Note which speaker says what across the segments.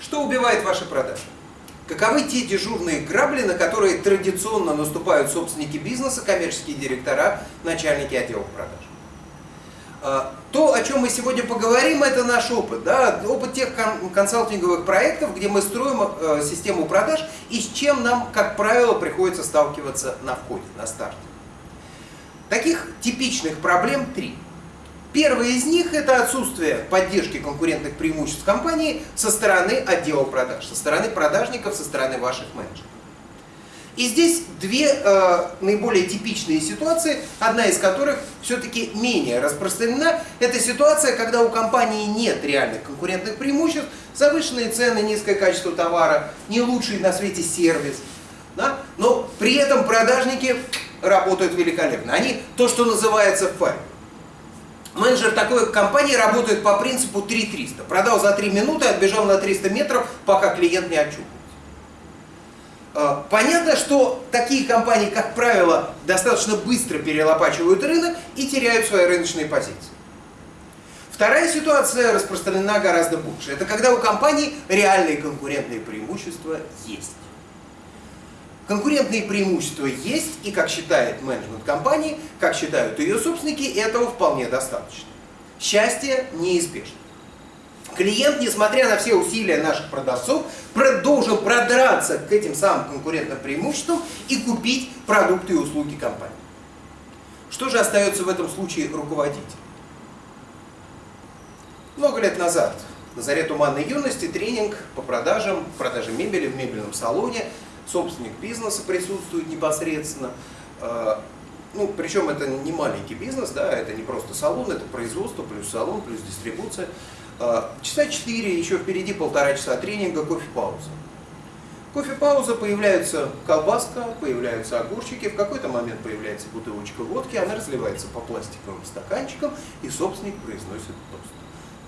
Speaker 1: Что убивает ваши продажи? Каковы те дежурные грабли, на которые традиционно наступают собственники бизнеса, коммерческие директора, начальники отделов продаж? А, то, о чем мы сегодня поговорим, это наш опыт. Да? Опыт тех консалтинговых проектов, где мы строим э, систему продаж и с чем нам, как правило, приходится сталкиваться на входе, на старте. Таких типичных проблем три. Первая из них – это отсутствие поддержки конкурентных преимуществ компании со стороны отдела продаж, со стороны продажников, со стороны ваших менеджеров. И здесь две э, наиболее типичные ситуации, одна из которых все-таки менее распространена. Это ситуация, когда у компании нет реальных конкурентных преимуществ, завышенные цены, низкое качество товара, не лучший на свете сервис. Да? Но при этом продажники работают великолепно. Они то, что называется в. Менеджер такой компании работает по принципу 3300. Продал за 3 минуты, отбежал на 300 метров, пока клиент не очухался. А, понятно, что такие компании, как правило, достаточно быстро перелопачивают рынок и теряют свои рыночные позиции. Вторая ситуация распространена гораздо больше. Это когда у компании реальные конкурентные преимущества есть. Конкурентные преимущества есть, и как считает менеджмент компании, как считают ее собственники, этого вполне достаточно. Счастье неизбежно. Клиент, несмотря на все усилия наших продавцов, должен продраться к этим самым конкурентным преимуществам и купить продукты и услуги компании. Что же остается в этом случае руководитель? Много лет назад, на заре туманной юности, тренинг по продажам, продаже мебели в мебельном салоне – собственник бизнеса присутствует непосредственно. А, ну, причем это не маленький бизнес, да, это не просто салон, это производство, плюс салон, плюс дистрибуция. А, часа 4, еще впереди полтора часа тренинга, кофе-пауза. Кофе-пауза, появляется колбаска, появляются огурчики, в какой-то момент появляется бутылочка водки, она разливается по пластиковым стаканчикам, и собственник произносит тост.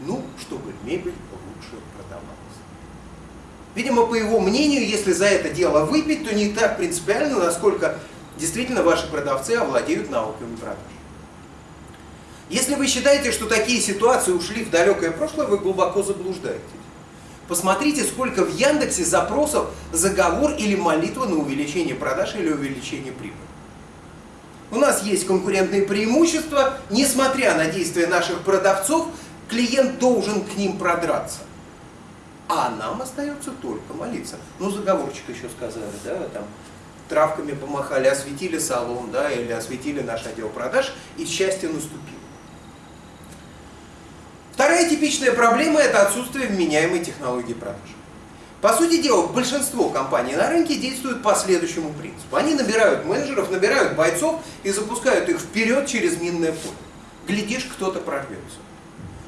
Speaker 1: Ну, чтобы мебель лучше продавалась. Видимо, по его мнению, если за это дело выпить, то не так принципиально, насколько действительно ваши продавцы овладеют навыками продаж. Если вы считаете, что такие ситуации ушли в далекое прошлое, вы глубоко заблуждаетесь. Посмотрите, сколько в Яндексе запросов заговор или молитва на увеличение продаж или увеличение прибыли. У нас есть конкурентные преимущества, несмотря на действия наших продавцов, клиент должен к ним продраться. А нам остается только молиться. Ну, заговорчик еще сказали, да, там, травками помахали, осветили салон, да, или осветили наш отдел продаж, и счастье наступило. Вторая типичная проблема – это отсутствие вменяемой технологии продаж. По сути дела, большинство компаний на рынке действуют по следующему принципу. Они набирают менеджеров, набирают бойцов и запускают их вперед через минное поле. Глядишь, кто-то прорвется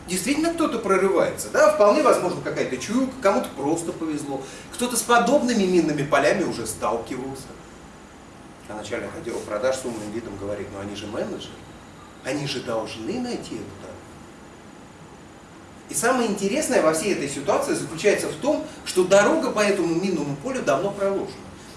Speaker 1: действительно кто-то прорывается. Да? Вполне возможно какая-то чуйка, кому-то просто повезло. Кто-то с подобными минными полями уже сталкивался. А начальник отдела продаж с умным видом говорит, ну они же менеджеры, они же должны найти эту дорогу. И самое интересное во всей этой ситуации заключается в том, что дорога по этому минному полю давно проложена.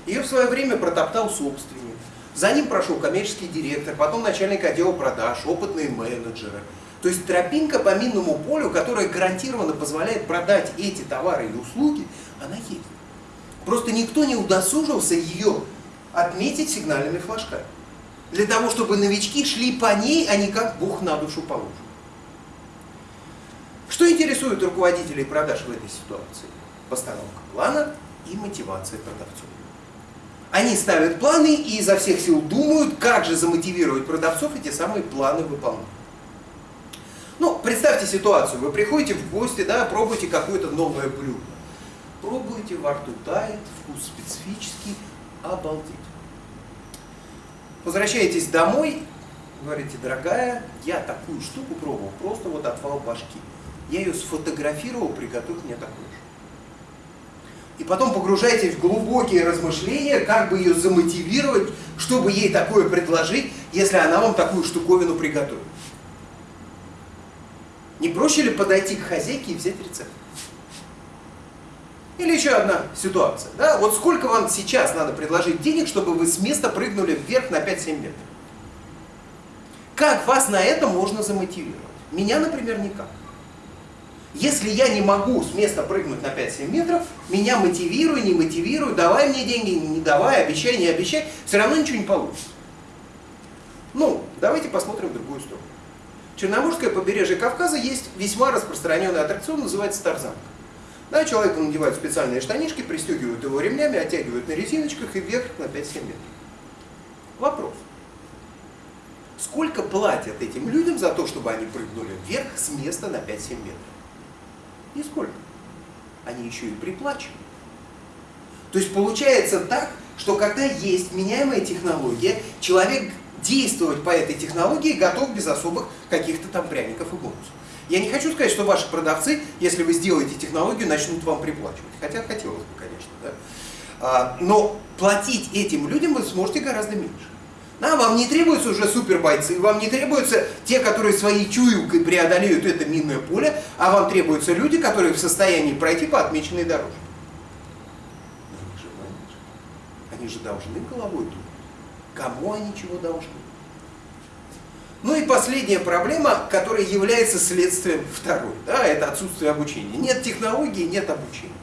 Speaker 1: Ее в свое время протоптал собственник. За ним прошел коммерческий директор, потом начальник отдела продаж, опытные менеджеры – то есть тропинка по минному полю, которая гарантированно позволяет продать эти товары и услуги, она есть. Просто никто не удосужился ее отметить сигнальными флажками. Для того, чтобы новички шли по ней, а не как Бог на душу положит. Что интересует руководителей продаж в этой ситуации? Постановка плана и мотивация продавцов. Они ставят планы и изо всех сил думают, как же замотивировать продавцов эти самые планы выполнять. Представьте ситуацию, вы приходите в гости, да, пробуете какое-то новое блюдо. Пробуете, во рту тает, вкус специфический, обалдеть. Возвращаетесь домой, говорите, дорогая, я такую штуку пробовал, просто вот отвал башки. Я ее сфотографировал, приготовь мне такую же. И потом погружаетесь в глубокие размышления, как бы ее замотивировать, чтобы ей такое предложить, если она вам такую штуковину приготовит. Не проще ли подойти к хозяйке и взять рецепт? Или еще одна ситуация. Да? Вот сколько вам сейчас надо предложить денег, чтобы вы с места прыгнули вверх на 5-7 метров? Как вас на это можно замотивировать? Меня, например, никак. Если я не могу с места прыгнуть на 5-7 метров, меня мотивируй, не мотивируй, давай мне деньги, не давай, обещай, не обещай, все равно ничего не получится. Ну, давайте посмотрим в другую сторону. Черноморское побережье Кавказа есть весьма распространенный аттракцион, называется Тарзанка. Да, человеку надевают специальные штанишки, пристегивают его ремнями, оттягивают на резиночках и вверх на 5-7 метров. Вопрос. Сколько платят этим людям за то, чтобы они прыгнули вверх с места на 5-7 метров? Нисколько. Они еще и приплачивают. То есть получается так, что когда есть меняемая технология, человек действовать по этой технологии готов без особых каких-то там пряников и бонусов. Я не хочу сказать, что ваши продавцы, если вы сделаете технологию, начнут вам приплачивать. Хотя хотелось бы, конечно. Да? А, но платить этим людям вы сможете гораздо меньше. Да, вам не требуются уже супербойцы, вам не требуются те, которые своей чуйкой преодолеют это минное поле, а вам требуются люди, которые в состоянии пройти по отмеченной дорожке. Они же, они же должны головой думать. Кому они чего должны? Ну и последняя проблема, которая является следствием второй, да, это отсутствие обучения. Нет технологии, нет обучения.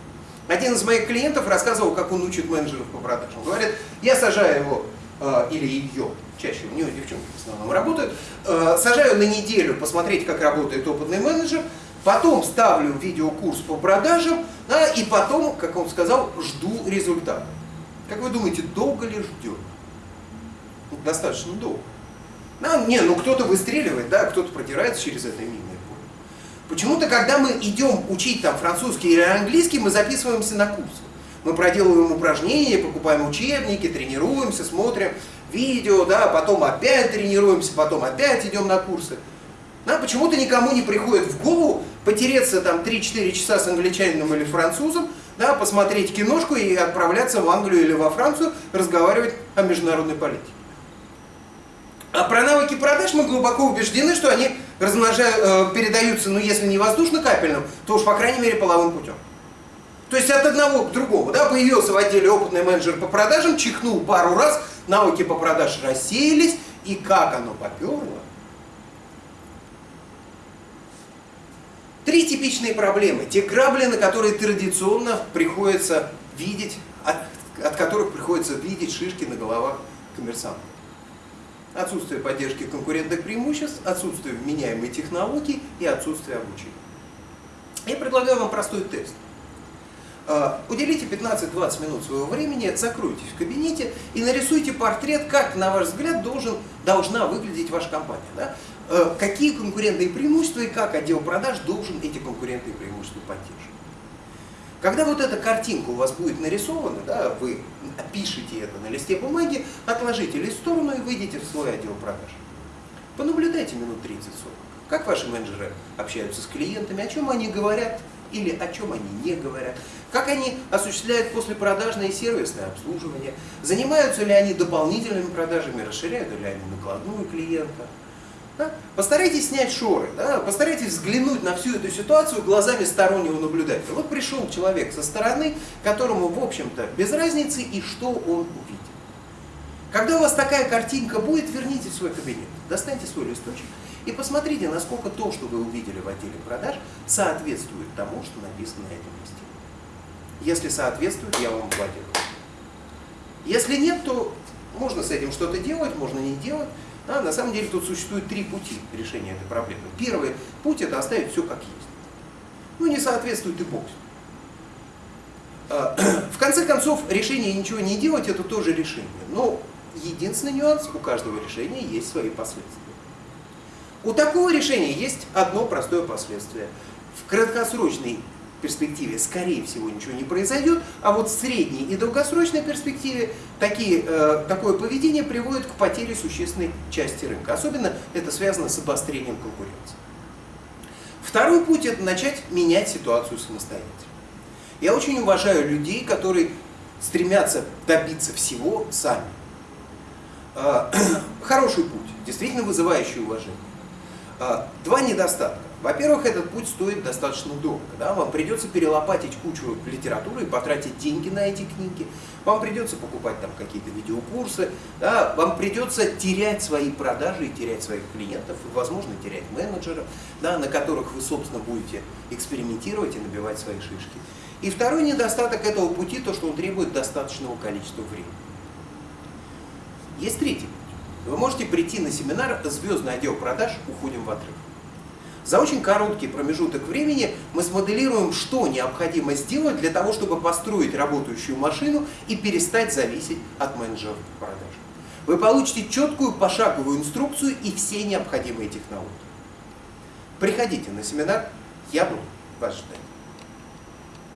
Speaker 1: Один из моих клиентов рассказывал, как он учит менеджеров по продажам. Говорит, я сажаю его, э, или ее, чаще у него девчонки в основном работают, э, сажаю на неделю посмотреть, как работает опытный менеджер, потом ставлю видеокурс по продажам, да, и потом, как он сказал, жду результата. Как вы думаете, долго ли ждет? Достаточно долго. Ну, не, ну кто-то выстреливает, да, кто-то продирается через это минное поле. Почему-то, когда мы идем учить там французский или английский, мы записываемся на курсы. Мы проделываем упражнения, покупаем учебники, тренируемся, смотрим видео, да, потом опять тренируемся, потом опять идем на курсы. Да, почему-то никому не приходит в голову потереться там 3-4 часа с англичанином или французом, да, посмотреть киношку и отправляться в Англию или во Францию разговаривать о международной политике. А про навыки продаж мы глубоко убеждены, что они размножают, э, передаются, ну если не воздушно-капельным, то уж по крайней мере половым путем. То есть от одного к другому. Да, появился в отделе опытный менеджер по продажам, чихнул пару раз, навыки по продаж рассеялись, и как оно поперло. Три типичные проблемы. Те грабли, на которые традиционно приходится видеть, от, от которых приходится видеть шишки на головах коммерсантов отсутствие поддержки конкурентных преимуществ, отсутствие вменяемой технологии и отсутствие обучения. Я предлагаю вам простой тест. А, уделите 15-20 минут своего времени, закройтесь в кабинете и нарисуйте портрет, как, на ваш взгляд, должен, должна выглядеть ваша компания. Да? А, какие конкурентные преимущества и как отдел продаж должен эти конкурентные преимущества поддерживать. Когда вот эта картинка у вас будет нарисована, да, вы опишите это на листе бумаги, отложите лист в сторону и выйдите в свой отдел продаж. Понаблюдайте минут 30-40. Как ваши менеджеры общаются с клиентами, о чем они говорят или о чем они не говорят, как они осуществляют послепродажное и сервисное обслуживание, занимаются ли они дополнительными продажами, расширяют ли они накладную клиента, да? Постарайтесь снять шоры, да? постарайтесь взглянуть на всю эту ситуацию глазами стороннего наблюдателя. Вот пришел человек со стороны, которому, в общем-то, без разницы и что он увидит. Когда у вас такая картинка будет, верните в свой кабинет, достаньте свой листочек и посмотрите, насколько то, что вы увидели в отделе продаж, соответствует тому, что написано на этом листе. Если соответствует, я вам аплодирую. Если нет, то можно с этим что-то делать, можно не делать. Да, на самом деле тут существует три пути решения этой проблемы. Первый путь это оставить все как есть. Ну не соответствует и бог. А, в конце концов, решение ничего не делать это тоже решение. Но единственный нюанс, у каждого решения есть свои последствия. У такого решения есть одно простое последствие. В краткосрочной перспективе, скорее всего, ничего не произойдет, а вот в средней и долгосрочной перспективе такие, э, такое поведение приводит к потере существенной части рынка. Особенно это связано с обострением конкуренции. Второй путь – это начать менять ситуацию самостоятельно. Я очень уважаю людей, которые стремятся добиться всего сами. Э, хороший путь, действительно вызывающий уважение. Э, два недостатка. Во-первых, этот путь стоит достаточно дорого. Да? Вам придется перелопатить кучу литературы и потратить деньги на эти книги. Вам придется покупать там какие-то видеокурсы. Да? Вам придется терять свои продажи и терять своих клиентов. И, возможно, терять менеджеров, да, на которых вы, собственно, будете экспериментировать и набивать свои шишки. И второй недостаток этого пути, то, что он требует достаточного количества времени. Есть третий. Вы можете прийти на семинар «Звездный отдел продаж. Уходим в отрыв». За очень короткий промежуток времени мы смоделируем, что необходимо сделать для того, чтобы построить работающую машину и перестать зависеть от менеджеров продаж. Вы получите четкую пошаговую инструкцию и все необходимые технологии. Приходите на семинар, я буду вас ждать.